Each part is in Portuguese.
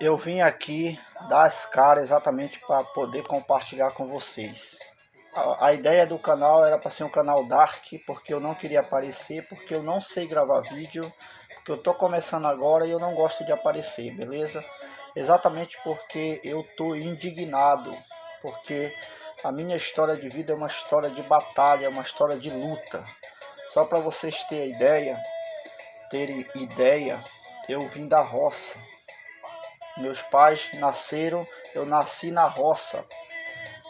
eu vim aqui dar as caras exatamente para poder compartilhar com vocês. A, a ideia do canal era para ser um canal dark, porque eu não queria aparecer, porque eu não sei gravar vídeo, porque eu tô começando agora e eu não gosto de aparecer, beleza? Exatamente porque eu tô indignado, porque a minha história de vida é uma história de batalha, é uma história de luta. Só para vocês terem ideia, terem ideia, eu vim da roça meus pais nasceram, eu nasci na roça.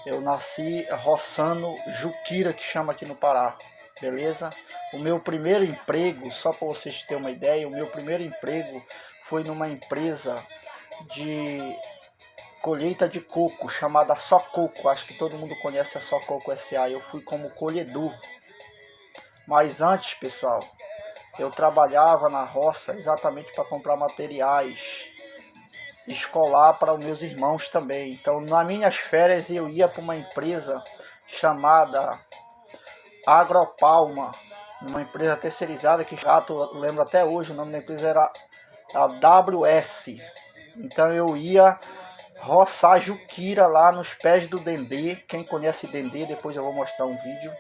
Eu nasci roçando juquira, que chama aqui no Pará, beleza? O meu primeiro emprego, só para vocês terem uma ideia, o meu primeiro emprego foi numa empresa de colheita de coco, chamada Só Coco. Acho que todo mundo conhece a Só Coco SA. Eu fui como colhedor. Mas antes, pessoal, eu trabalhava na roça exatamente para comprar materiais escolar para os meus irmãos também. Então, nas minhas férias, eu ia para uma empresa chamada Agropalma, uma empresa terceirizada que já lembro até hoje, o nome da empresa era a WS. Então, eu ia roçar juquira lá nos pés do Dendê. Quem conhece Dendê, depois eu vou mostrar um vídeo,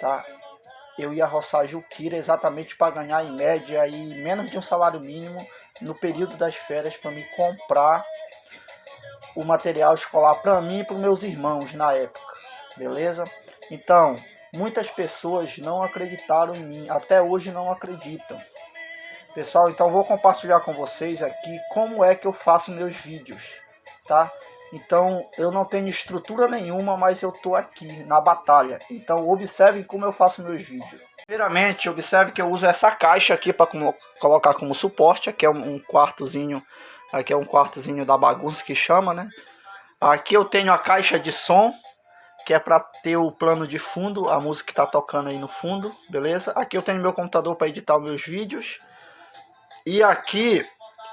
tá? Eu ia roçar juquira exatamente para ganhar em média aí menos de um salário mínimo no período das férias para me comprar o material escolar para mim e para meus irmãos na época, beleza? Então, muitas pessoas não acreditaram em mim, até hoje não acreditam. Pessoal, então vou compartilhar com vocês aqui como é que eu faço meus vídeos, tá? Então, eu não tenho estrutura nenhuma, mas eu tô aqui na batalha. Então, observem como eu faço meus vídeos. Primeiramente, observe que eu uso essa caixa aqui para colocar como suporte. Aqui é um, quartozinho, aqui é um quartozinho da bagunça que chama, né? Aqui eu tenho a caixa de som, que é para ter o plano de fundo, a música que está tocando aí no fundo, beleza? Aqui eu tenho meu computador para editar meus vídeos. E aqui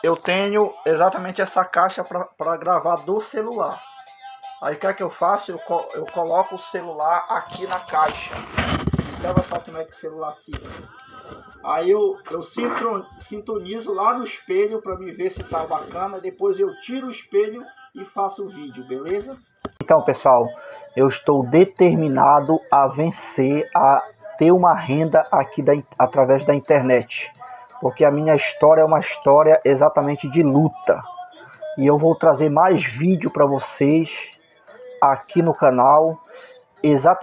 eu tenho exatamente essa caixa para gravar do celular. Aí o que é que eu faço? Eu, eu coloco o celular aqui na caixa observa só como é que o celular fica. Aí eu, eu sintonizo lá no espelho para me ver se tá bacana. Depois eu tiro o espelho e faço o vídeo, beleza? Então, pessoal, eu estou determinado a vencer, a ter uma renda aqui da, através da internet. Porque a minha história é uma história exatamente de luta. E eu vou trazer mais vídeo para vocês aqui no canal. Exatamente